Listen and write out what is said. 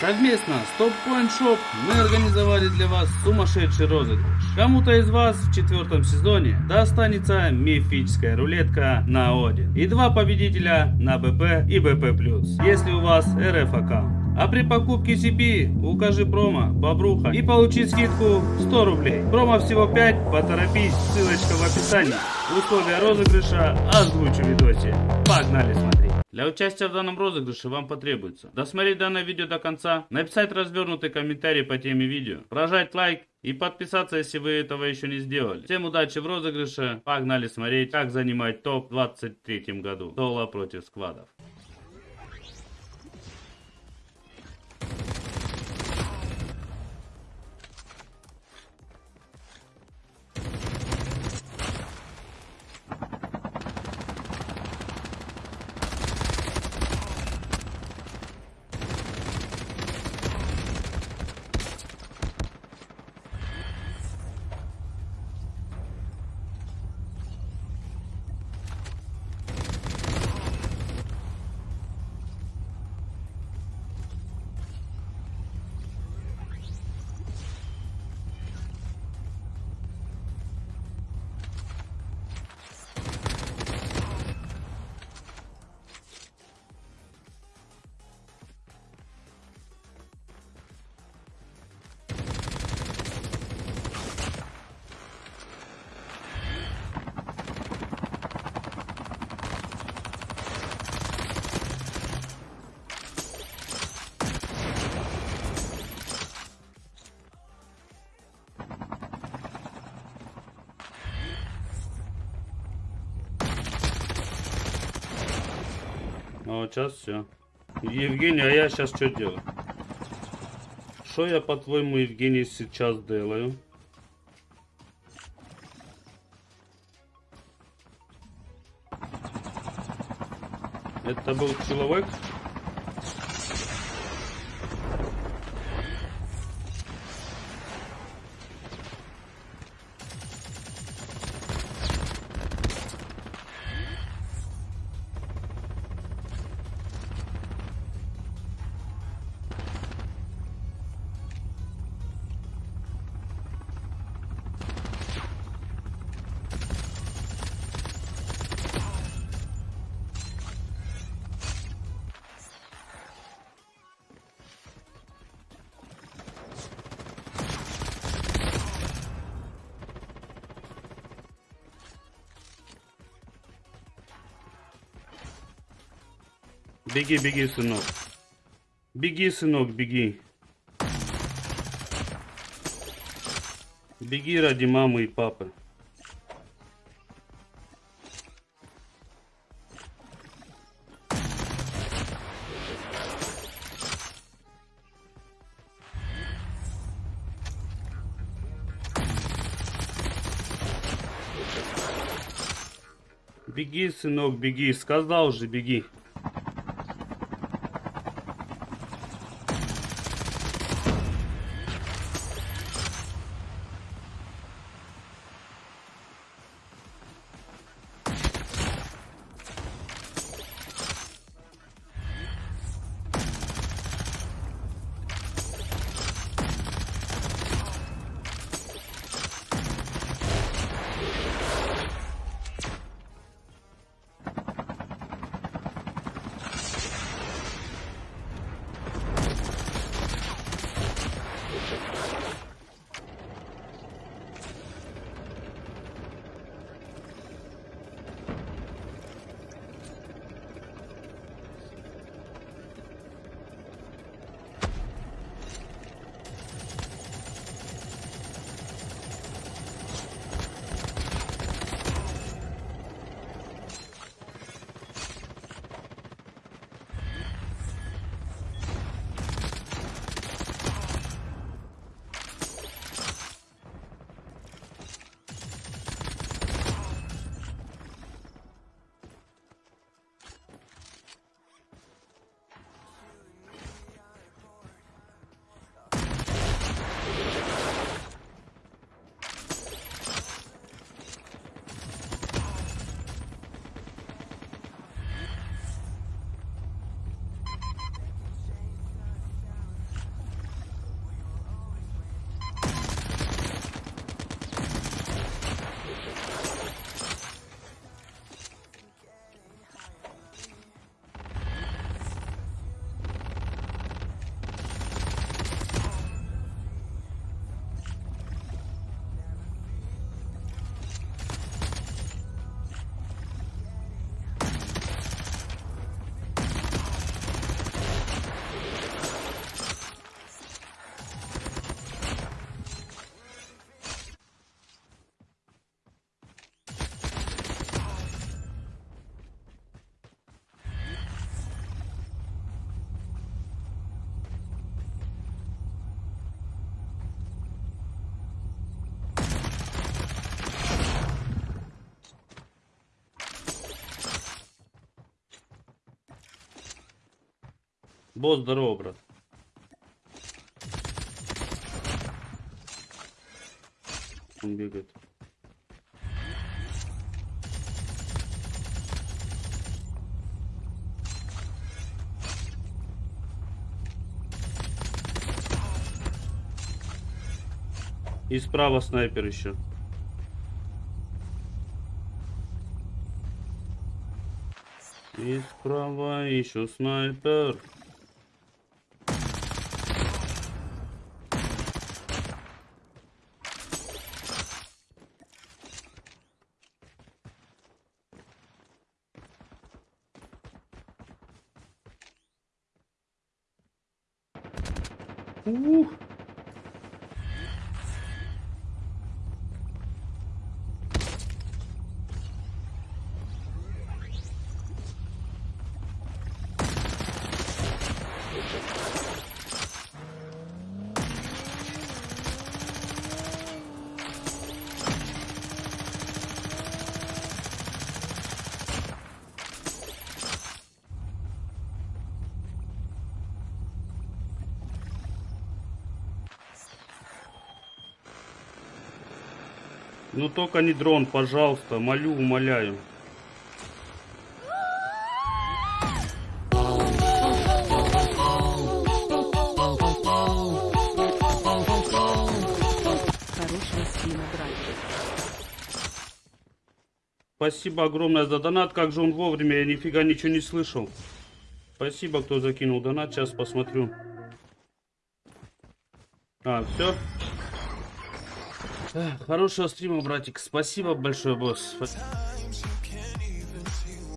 Совместно с Top Point Shop мы организовали для вас сумасшедший розыгрыш. Кому-то из вас в четвертом сезоне достанется мифическая рулетка на Один. И два победителя на БП и БП+, если у вас РФ аккаунт. А при покупке CP укажи промо Бобруха и получи скидку 100 рублей. Промо всего 5, поторопись, ссылочка в описании. Условия розыгрыша озвучу в видосе. Погнали смотреть. Для участия в данном розыгрыше вам потребуется досмотреть данное видео до конца, написать развернутый комментарий по теме видео, прожать лайк и подписаться, если вы этого еще не сделали. Всем удачи в розыгрыше, погнали смотреть, как занимать топ в 2023 году. Соло против сквадов. А вот сейчас все. Евгений, а я сейчас что делаю? Что я, по-твоему, Евгений, сейчас делаю? Это был человек? Беги, беги, сынок. Беги, сынок, беги. Беги ради мамы и папы. Беги, сынок, беги. Сказал же, беги. Босс, здорово, брат. Он бегает. И справа снайпер еще. И справа еще снайпер. Ух! Ну только не дрон, пожалуйста, молю, умоляю. Хорошего. Спасибо огромное за донат. Как же он вовремя, я нифига ничего не слышал. Спасибо, кто закинул донат. Сейчас посмотрю. А, все. Хорошего стрима, братик. Спасибо большое, босс.